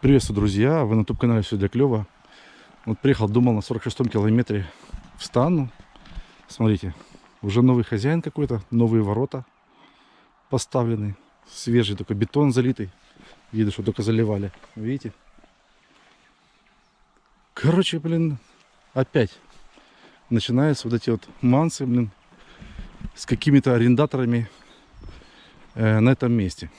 Приветствую, друзья! Вы на YouTube-канале «Все для клёва». Вот приехал, думал, на 46-м километре встану. Смотрите, уже новый хозяин какой-то, новые ворота поставлены. Свежий только бетон залитый. Видно, что только заливали. Видите? Короче, блин, опять начинаются вот эти вот мансы, блин, с какими-то арендаторами э, на этом месте.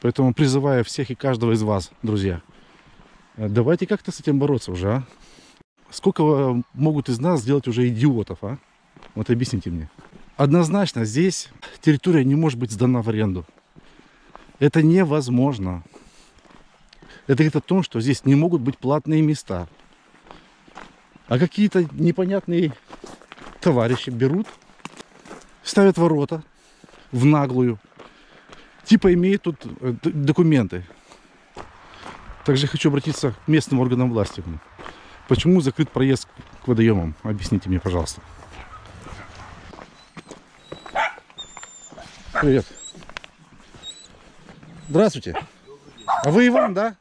Поэтому призываю всех и каждого из вас, друзья, давайте как-то с этим бороться уже, а? Сколько э, могут из нас сделать уже идиотов, а? Вот объясните мне. Однозначно, здесь территория не может быть сдана в аренду. Это невозможно. Это говорит о том, что здесь не могут быть платные места. А какие-то непонятные товарищи берут, ставят ворота в наглую. Типа имеют тут э, документы. Также хочу обратиться к местным органам власти. Почему закрыт проезд к водоемам? Объясните мне, пожалуйста. Привет. Здравствуйте. А вы Иван, да?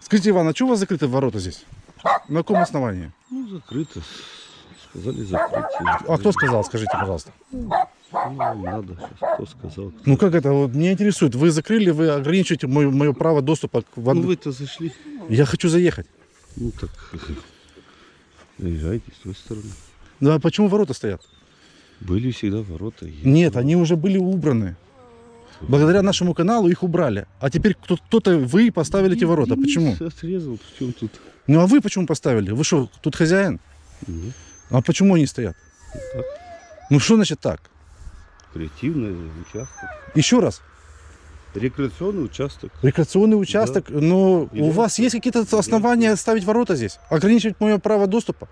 Скажите, Иван, а что у вас закрыты ворота здесь? На каком основании? Ну, закрыто. Сказали закрыть. А кто сказал, скажите, пожалуйста? Ну, надо кто сказал. Кто... Ну как это? Вот меня интересует. Вы закрыли, вы ограничиваете мое, мое право доступа к воде. Ну, вы-то зашли. Я хочу заехать. Ну, так, заезжайте с той стороны. Ну а почему ворота стоят? Были всегда ворота. есть. Нет, они уже были убраны. Благодаря нашему каналу их убрали. А теперь кто- кто-то, вы поставили эти ворота. Почему? Отрезал, в чем тут? Ну а вы почему поставили? Вы что, тут хозяин? Нет, А почему они стоят? так. Ну что значит так? Креативный участок. Еще раз. Рекреационный участок. Рекреационный участок, но И у да. вас есть какие-то основания ставить ворота здесь? Ограничивать мое право доступа?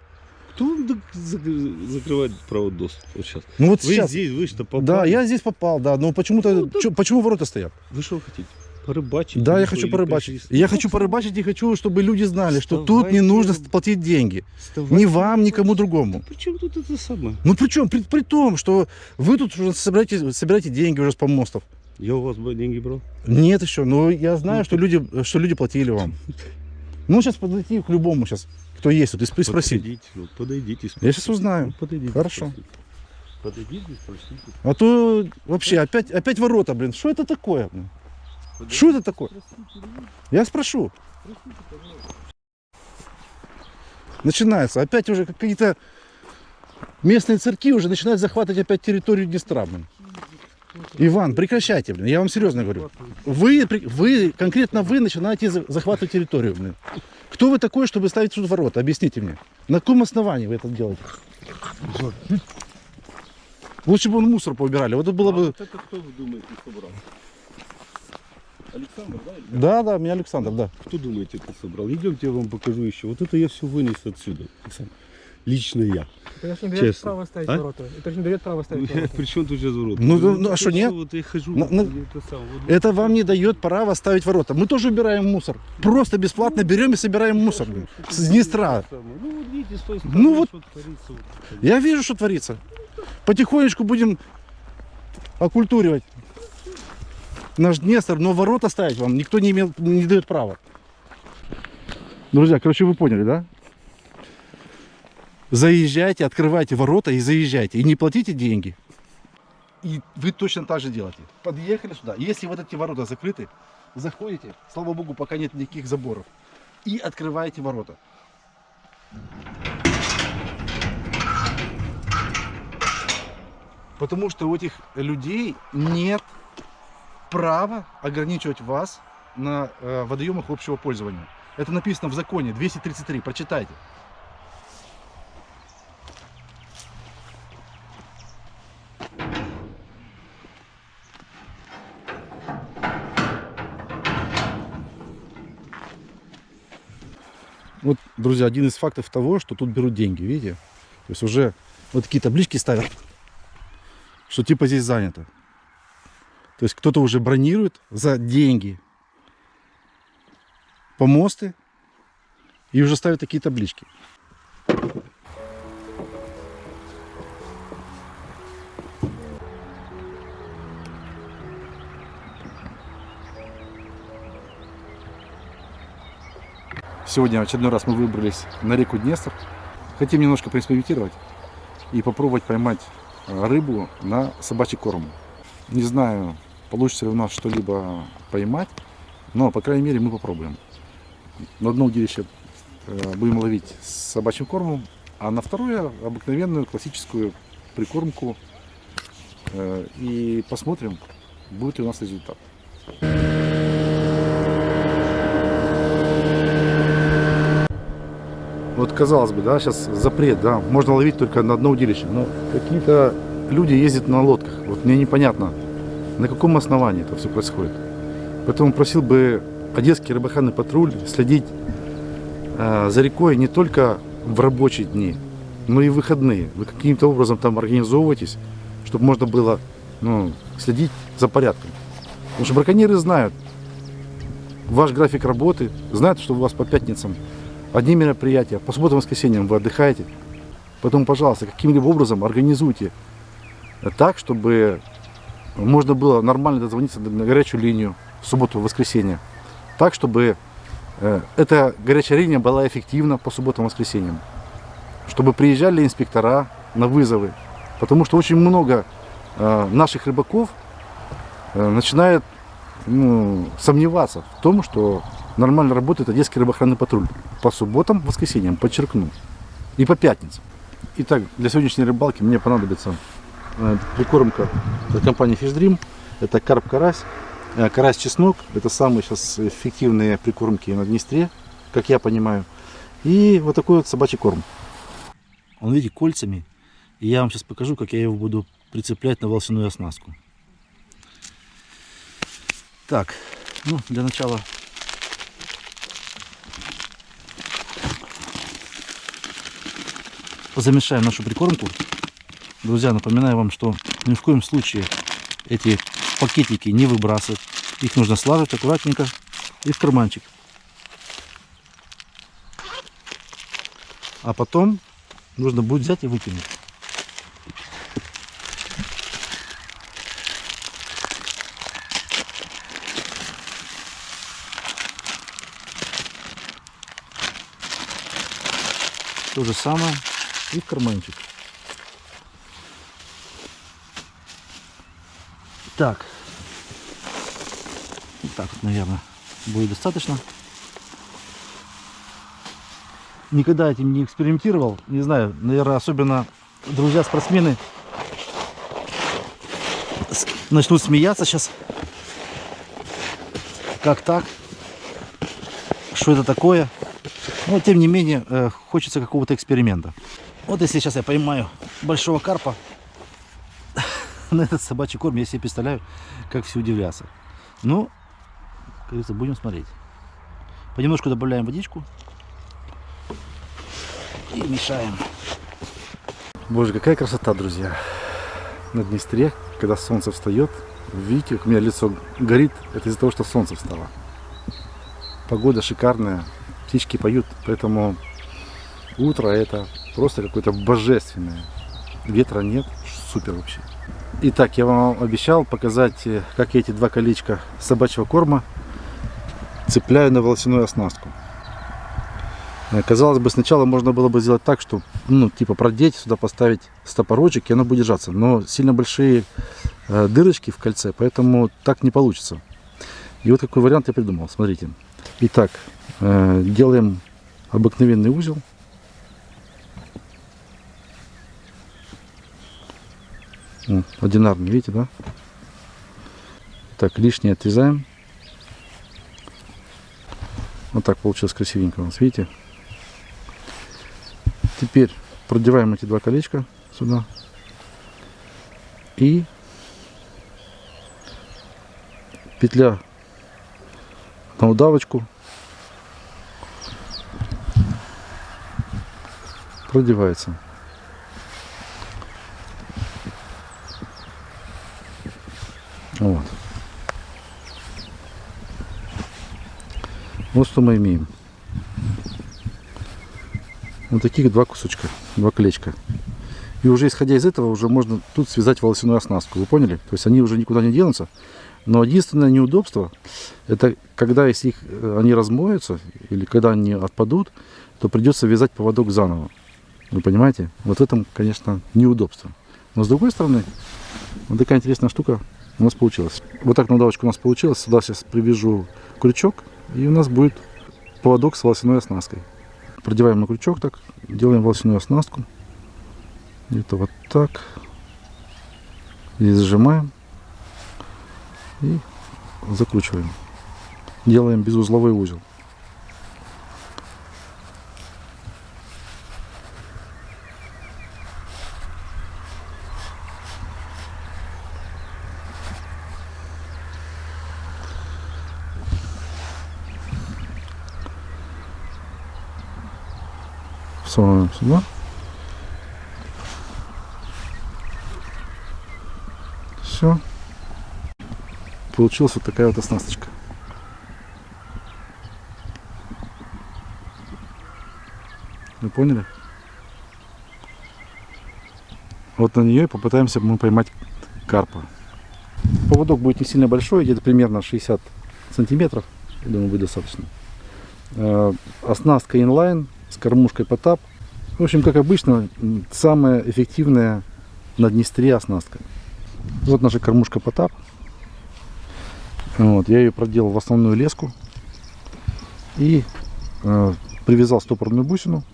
Кто так закрывает право доступа вот сейчас? Ну вот Вы сейчас. здесь, вы что, попали? Да, я здесь попал, да, но почему-то... Ну, да. чё- почему ворота стоят? Вы что хотите? Порыбачить? Да, я хочу порыбачить. пришли? Я хочу порыбачить и хочу, чтобы люди знали, что тут не нужно платить деньги. Вставайте. Ни вам, никому другому. При чем тут это самое? Ну при чем? При, при том, что вы тут уже собираете, собираете деньги уже с помостов. Я у вас бы деньги брал. Нет еще, но я знаю, Ну, что люди, что люди платили вам. Ну сейчас подойти к любому сейчас, кто есть тут, и спро- спросить. Подойдите, ну, подойдите, Я сейчас спросите. узнаю. Ну, подойдите, Хорошо. спросите. Подойдите, спросите. А то вообще опять, опять ворота, блин. Что это такое? блин? Что это такое? Я спрошу. Начинается. Опять уже какие-то местные церкви уже начинают захватывать опять территорию Днестра, блин. Иван, прекращайте, блин. Я вам серьезно говорю. Вы, вы, конкретно вы начинаете за- захватывать территорию, блин. Кто вы такой, чтобы ставить тут ворота? Объясните мне. На каком основании вы это делаете? Лучше бы он мусор поубирали. Вот это было бы... А это кто вы думаете собрал? Александр, да? или Да, да, меня Александр, да. Кто думаете, это собрал? Идемте, я вам покажу еще. Вот это я все вынес отсюда. Александр. Лично я. Это же не дает Честно. право ставить А? ворота. Это же не дает право ставить ворота. при чем тут сейчас ворот? Ну, ну, ну, а что, нет? Вот я хожу. На- на- это сам, вот- Это вам не дает права ставить ворота. Мы тоже убираем мусор. Просто бесплатно берем и собираем мусор. блин, С Днестра. Ну вот видите, с той стороны, Ну вот- что творится. вот. Я вижу, что творится. Потихонечку будем окультуривать наш Днестр, но ворота ставить вам никто не, имел, не дает права. Друзья, короче, вы поняли, да? Заезжайте, открывайте ворота и заезжайте. И не платите деньги. И вы точно так же делаете. Подъехали сюда. Если вот эти ворота закрыты, заходите. Слава богу, пока нет никаких заборов. И открываете ворота. Потому что у этих людей нет права ограничивать вас на э, водоемах общего пользования. Это написано в законе 233. Прочитайте. Вот, друзья, один из фактов того, что тут берут деньги, видите? То есть уже вот такие таблички ставят, что типа здесь занято. То есть кто-то уже бронирует за деньги помосты и уже ставят такие таблички. Сегодня в очередной раз мы выбрались на реку Днестр. Хотим немножко поэкспериментировать и попробовать поймать э, рыбу на собачий корм. Не знаю, получится ли у нас что-либо поймать, но, по крайней мере, мы попробуем. На одно удилище э, будем ловить с собачьим кормом, а на второе обыкновенную классическую прикормку. Э, И посмотрим, будет ли у нас результат. Вот казалось бы, да, сейчас запрет, да, можно ловить только на одно удилище, но какие-то люди ездят на лодках. Вот мне непонятно, на каком основании это все происходит. Поэтому просил бы Одесский рыбохранный патруль следить э, за рекой не только в рабочие дни, но и в выходные. Вы каким-то образом там организовываетесь, чтобы можно было ну, следить за порядком. Потому что браконьеры знают ваш график работы, знают, что у вас по пятницам одни мероприятия, по субботам и воскресеньям вы отдыхаете. Поэтому, пожалуйста, каким-либо образом организуйте так, чтобы можно было нормально дозвониться на горячую линию в субботу и воскресенье. Так, чтобы э, эта горячая линия была эффективна по субботам и воскресеньям. Чтобы приезжали инспектора на вызовы. Потому что очень много э, наших рыбаков э, начинает ну, сомневаться в том, что нормально работает Одесский рыбоохранный патруль. По субботам, воскресеньям, подчеркну. И по пятницам. Итак, для сегодняшней рыбалки мне понадобится прикормка от компании Fish Dream. Это карп-карась, э, карась-чеснок. Это самые сейчас эффективные прикормки на Днестре, как я понимаю. И вот такой вот собачий корм. Он, видите, кольцами. И я вам сейчас покажу, как я его буду прицеплять на волосяную оснастку. Так, ну, для начала замешаем нашу прикормку. Друзья, напоминаю вам, что ни в коем случае эти пакетики не выбрасывать. Их нужно сложить аккуратненько и в карманчик. А потом нужно будет взять и выкинуть. То же самое и в карманчик. Так. Так вот, наверное, будет достаточно. Никогда этим не экспериментировал. Не знаю, наверное, особенно друзья-спортсмены начнут смеяться сейчас. Как так? Что это такое? Но тем не менее, э, хочется какого-то эксперимента. Вот если сейчас я поймаю большого карпа на этот собачий корм, я себе представляю, как все удивляться. Ну, как будем смотреть. Понемножку добавляем водичку и мешаем. Боже, какая красота, друзья. На Днестре, когда солнце встает, видите, как у меня лицо горит, это из-за того, что солнце встало. Погода шикарная, птички поют, поэтому утро это просто какое-то божественное. Ветра нет, супер вообще. Итак, я вам обещал показать, э, как я эти два колечка собачьего корма цепляю на волосяную оснастку. Э, Казалось бы, сначала можно было бы сделать так, что, ну, типа продеть, сюда поставить стопорочек, и оно будет держаться. Но сильно большие э, дырочки в кольце, поэтому так не получится. И вот какой вариант я придумал. Смотрите. Итак, делаем обыкновенный узел. Одинарный, видите, да? Так, лишнее отрезаем. Вот так получилось красивенько у нас, видите? Теперь продеваем эти два колечка сюда. И петля на удавочку продевается. Вот. Вот что мы имеем. Вот таких два кусочка, два колечка. И уже исходя из этого, уже можно тут связать волосяную оснастку. Вы поняли? То есть они уже никуда не денутся. Но единственное неудобство, это когда если их, э, они размоются, или когда они отпадут, то придется вязать поводок заново. Вы понимаете? Вот в этом, конечно, неудобство. Но с другой стороны, вот такая интересная штука у нас получилась. Вот так на удавочку у нас получилось. Сюда сейчас привяжу крючок, и у нас будет поводок с волосяной оснасткой. Продеваем на крючок так, делаем волосяную оснастку. Где-то вот так. И зажимаем. И закручиваем. Делаем безузловой узел. Всовываем сюда. Все. Получилась вот такая вот оснасточка. Вы поняли? Вот на нее и попытаемся мы поймать карпа. Поводок будет не сильно большой, где-то примерно 60 сантиметров. Я думаю, будет достаточно. Э, Оснастка инлайн с кормушкой потап. В общем, как обычно, самая эффективная на Днестре оснастка. Вот наша кормушка потап. Вот, я ее проделал в основную леску и э, привязал стопорную бусину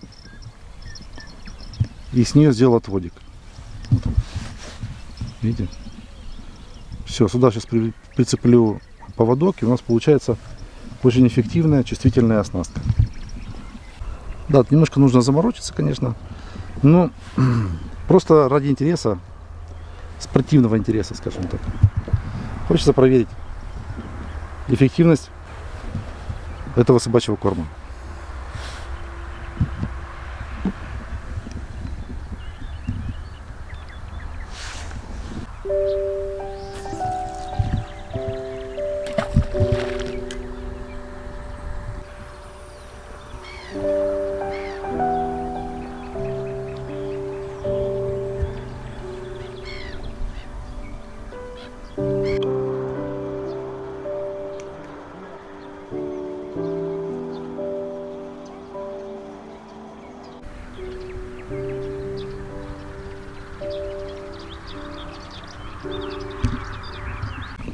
и с нее сделал отводик. Вот. Видите? Все, сюда сейчас при- прицеплю поводок и у нас получается очень эффективная чувствительная оснастка. Да, немножко нужно заморочиться, конечно, но просто ради интереса, спортивного интереса, скажем так. Хочется проверить эффективность этого собачьего корма.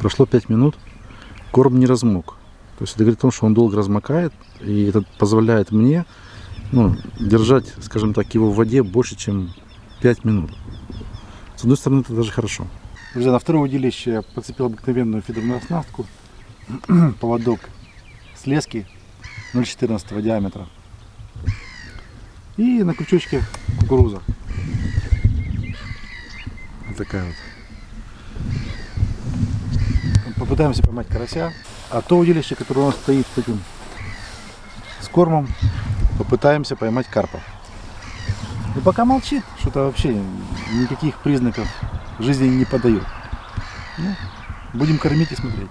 Прошло 5 минут, корм не размок. То есть это говорит о том, что он долго размокает, и это позволяет мне ну, держать, скажем так, его в воде больше, чем 5 минут. С одной стороны, это даже хорошо. Друзья, на втором удилище я подцепил обыкновенную фидерную оснастку, поводок с лески 0,14 диаметра и на крючочке кукуруза. Вот такая вот. Попытаемся поймать карася. А то удилище, которое у нас стоит с этим с кормом, попытаемся поймать карпа. И пока молчит, что-то вообще никаких признаков жизни не подает. Ну, будем кормить и смотреть.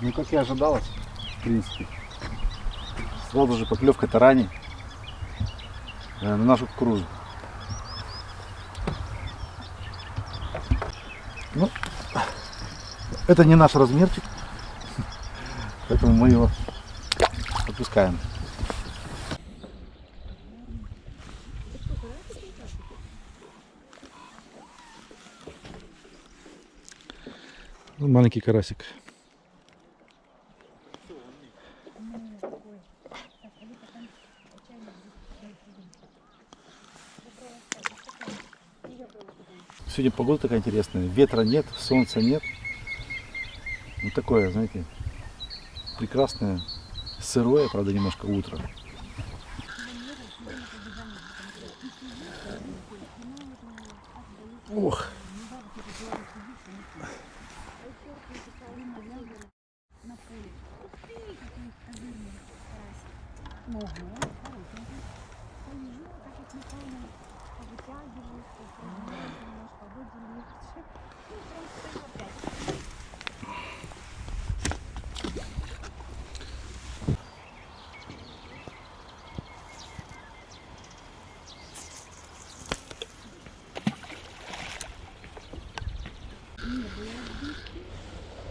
Ну, как и ожидалось, в принципе. Сразу же поклевка тарани э, на нашу кукурузу. Ну, это не наш размерчик, поэтому мы его отпускаем. Ну, Маленький карасик. Сегодня погода такая интересная. Ветра нет, солнца нет. Вот такое, знаете, прекрасное, сырое, правда, немножко утро. Ох.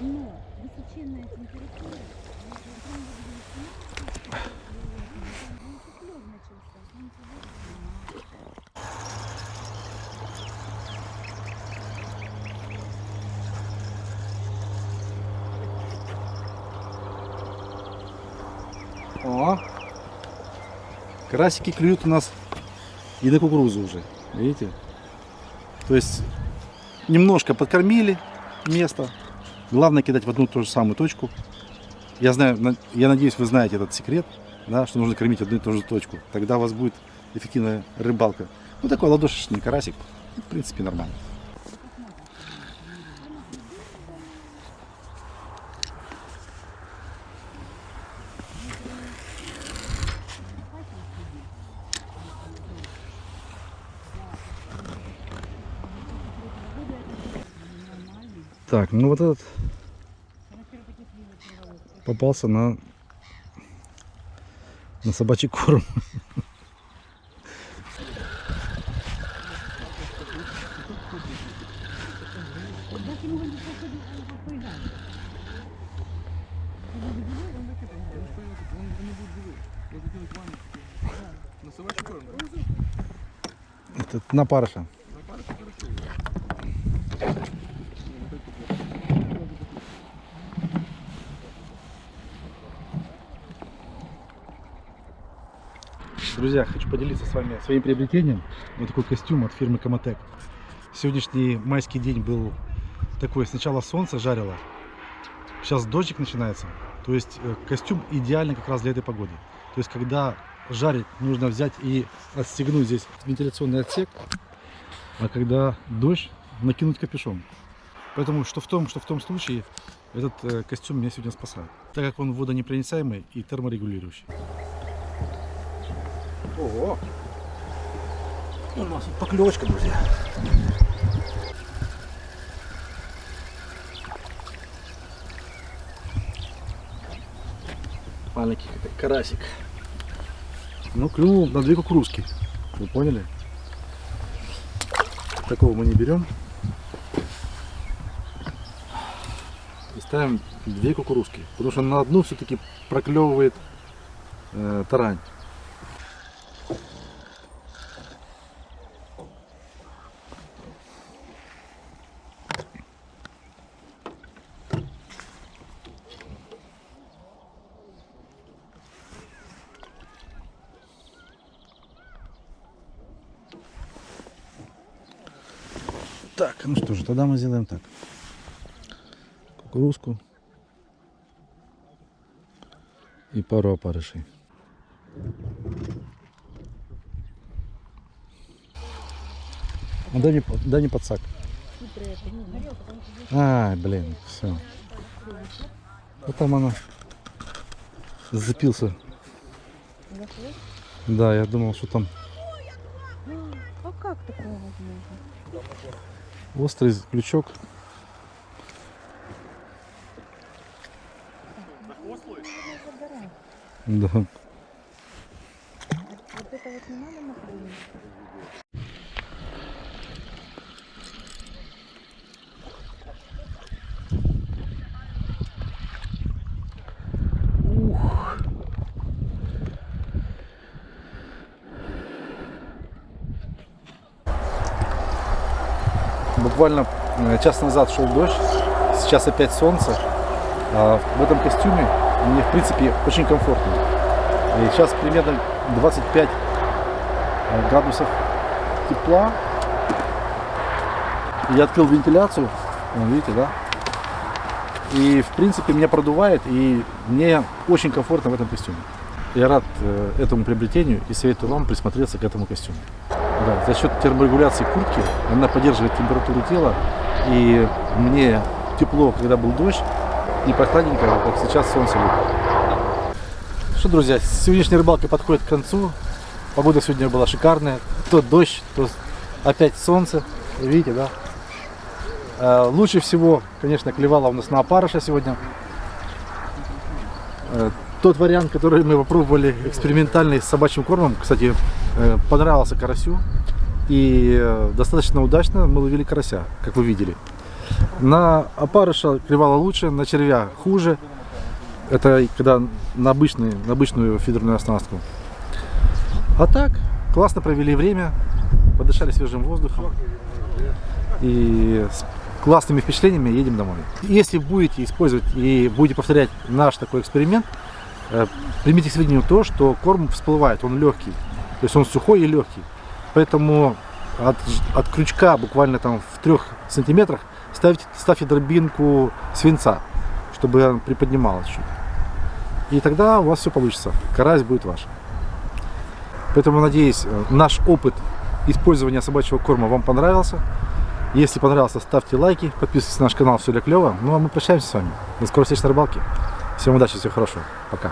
Высоченная температура. Циклон начался. солнце выглянуло. О, карасики клюют у нас и на кукурузу уже, видите? То есть немножко подкормили место. Главное кидать в одну ту же самую точку. Я знаю, на- я надеюсь, вы знаете этот секрет, да, что нужно кормить одну и ту же точку. Тогда у вас будет эффективная рыбалка. Ну такой ладошечный карасик, в принципе, нормально. Так, ну вот этот попался на на собачий корм. Это на парыша. Друзья, хочу поделиться с вами своим приобретением. Вот такой костюм от фирмы Комотек. Сегодняшний майский день был такой. Сначала солнце жарило, сейчас дождик начинается. То есть э, костюм идеальный как раз для этой погоды. То есть когда жарит, нужно взять и отстегнуть здесь вентиляционный отсек, а когда дождь, накинуть капюшон. Поэтому что в том, что в том случае этот э, костюм меня сегодня спасает. Так как он водонепроницаемый и терморегулирующий. Ого! У нас тут поклевочка, друзья. Маленький какой карасик. Ну, клюнул на две кукурузки. Вы поняли? Такого мы не берем. И ставим две кукурузки. Потому что на одну все-таки проклевывает э, тарань. Так, тогда мы сделаем так. Кукурузку и пару опарышей. Ну, дай, по- дай мне подсак. А, блин, все. Вот там она запился. Да, я думал, что там А как такое возможно? Острый крючок. Да. Вот это вот не надо напрыгнуть. Буквально э, час назад шел дождь, сейчас опять солнце. А в этом костюме мне, в принципе, очень комфортно. И сейчас примерно 25 э, градусов тепла. Я открыл вентиляцию, видите, да? И, в принципе, меня продувает, и мне очень комфортно в этом костюме. Я рад э, этому приобретению и советую вам присмотреться к этому костюму. Да, за счет терморегуляции куртки она поддерживает температуру тела. И мне тепло, когда был дождь, и прохладненько, как сейчас солнце лупит. Что, друзья, сегодняшняя рыбалка подходит к концу. Погода сегодня была шикарная. То дождь, то опять солнце. Видите, да? Э, Лучше всего, конечно, клевала у нас на опарыша сегодня. Тот вариант, который мы попробовали экспериментальный с собачьим кормом, кстати, э, понравился карасю. И э, достаточно удачно мы ловили карася, как вы видели. На опарыша клевала лучше, на червя хуже. Это когда на, обычный, на обычную фидерную оснастку. А так, классно провели время, подышали свежим воздухом. И с классными впечатлениями едем домой. Если будете использовать и будете повторять наш такой эксперимент, примите к сведению то, что корм всплывает, он легкий. То есть он сухой и легкий. Поэтому от, от крючка буквально там в трех сантиметрах ставьте, ставьте дробинку свинца, чтобы он приподнималась чуть. И тогда у вас все получится. Карась будет ваш. Поэтому, надеюсь, э, наш опыт использования собачьего корма вам понравился. Если понравился, ставьте лайки, подписывайтесь на наш канал, все для клево. Ну а мы прощаемся с вами. До скорой встречи на рыбалке. Всем удачи, всего хорошего. Пока.